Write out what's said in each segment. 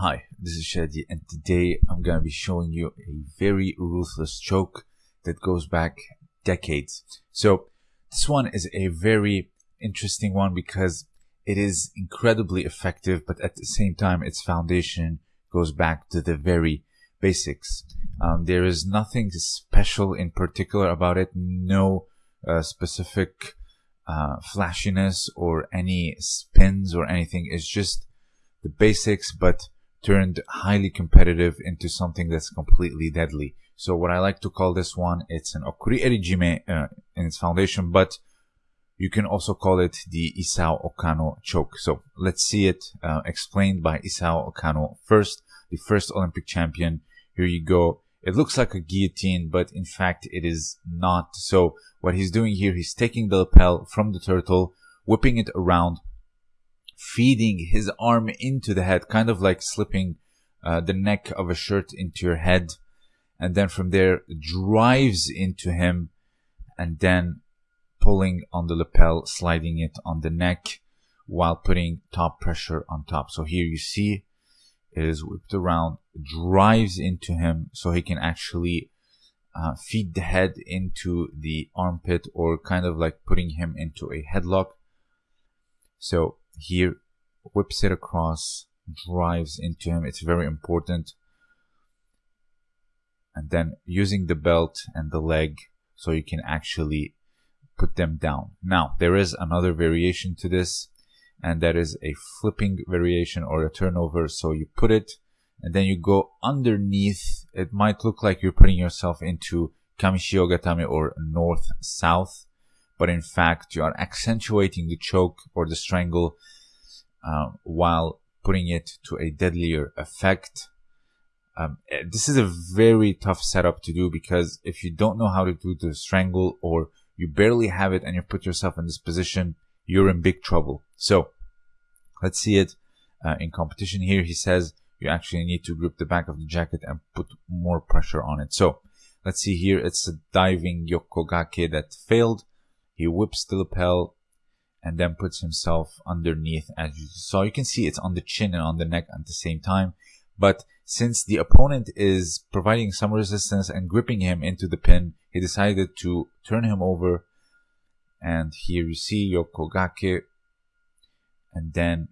Hi, this is Shadi, and today I'm going to be showing you a very ruthless choke that goes back decades. So, this one is a very interesting one because it is incredibly effective, but at the same time, its foundation goes back to the very basics. Um, there is nothing special in particular about it, no uh, specific uh, flashiness or any spins or anything. It's just the basics, but turned highly competitive into something that's completely deadly. So what I like to call this one, it's an Okuri Erijime uh, in its foundation, but you can also call it the Isao Okano choke. So let's see it uh, explained by Isao Okano first, the first Olympic champion. Here you go. It looks like a guillotine, but in fact it is not. So what he's doing here, he's taking the lapel from the turtle, whipping it around, feeding his arm into the head, kind of like slipping uh, the neck of a shirt into your head. And then from there, drives into him and then pulling on the lapel, sliding it on the neck while putting top pressure on top. So here you see it is whipped around, drives into him so he can actually uh, feed the head into the armpit or kind of like putting him into a headlock. So here whips it across, drives into him. It's very important. And then using the belt and the leg so you can actually put them down. Now, there is another variation to this, and that is a flipping variation or a turnover. So you put it and then you go underneath. It might look like you're putting yourself into Kami-shiho-gatame or north south, but in fact, you are accentuating the choke or the strangle uh, while putting it to a deadlier effect. Um, eh, this is a very tough setup to do because if you don't know how to do the strangle or you barely have it and you put yourself in this position, you're in big trouble. So let's see it uh, in competition here. He says you actually need to grip the back of the jacket and put more pressure on it. So let's see here. It's a diving Yokogake that failed. He whips the lapel and then puts himself underneath as you saw. You can see it's on the chin and on the neck at the same time. But since the opponent is providing some resistance and gripping him into the pin, he decided to turn him over. And here you see Yokogake and then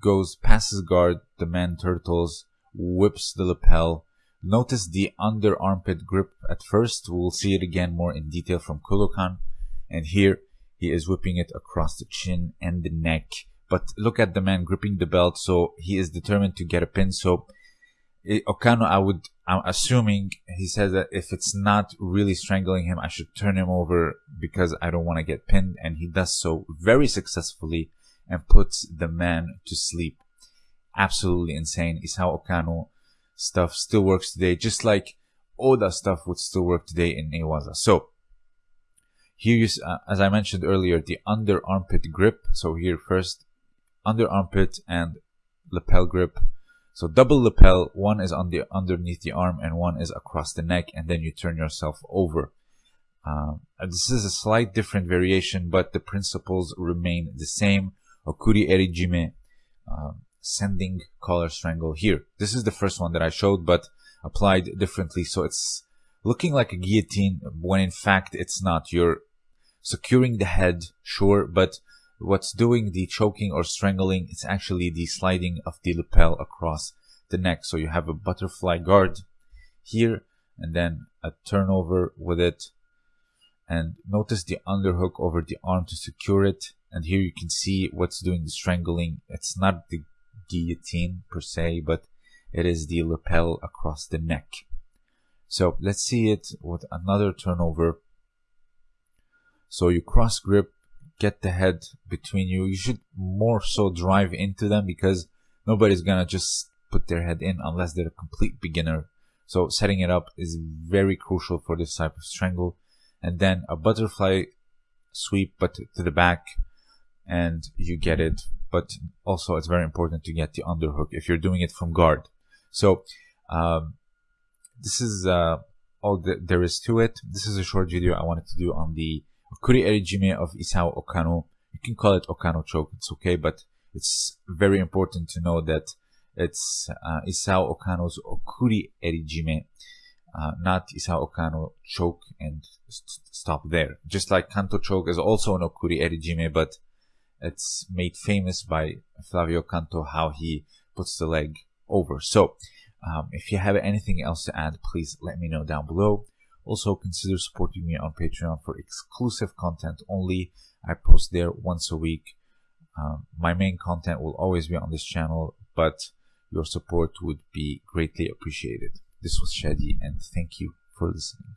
goes past his guard, the man turtles, whips the lapel. Notice the under armpit grip at first. We'll see it again more in detail from Kodokan. And here he is whipping it across the chin and the neck. But look at the man gripping the belt, so he is determined to get a pin. So eh, Okano, I would, I'm assuming he says that if it's not really strangling him, I should turn him over because I don't want to get pinned. And he does so very successfully and puts the man to sleep. Absolutely insane. Isao Okano stuff still works today, just like Oda stuff would still work today in Newaza. So here, you, uh, as I mentioned earlier, the under armpit grip. So here first, under armpit and lapel grip. So double lapel, one is on the underneath the arm and one is across the neck, and then you turn yourself over. Um, this is a slight different variation, but the principles remain the same. Okuri Erijime, uh, sending collar strangle here. This is the first one that I showed, but applied differently. So it's looking like a guillotine when in fact it's not. You're securing the head, sure, but what's doing the choking or strangling it's actually the sliding of the lapel across the neck. So you have a butterfly guard here and then a turnover with it. And notice the underhook over the arm to secure it. And here you can see what's doing the strangling. It's not the guillotine per se, but it is the lapel across the neck. So let's see it with another turnover so you cross grip, get the head between you. You should more so drive into them because nobody's gonna just put their head in unless they're a complete beginner. So setting it up is very crucial for this type of strangle. And then a butterfly sweep, but to the back, and you get it. But also, it's very important to get the underhook if you're doing it from guard. So, um, this is uh, all that there is to it. This is a short video I wanted to do on the Kuri Erijime of Isao Okano. You can call it Okano choke, it's okay, but it's very important to know that It's uh, Isao Okano's Okuri Erijime, uh, not Isao Okano choke and st- stop there. Just like Canto choke is also an Okuri Erijime, but it's made famous by Flavio Canto how he puts the leg over. So, um, if you have anything else to add, please let me know down below. Also, consider supporting me on Patreon for exclusive content only. I post there once a week. Um, my main content will always be on this channel, but your support would be greatly appreciated. This was Shadi, and thank you for listening.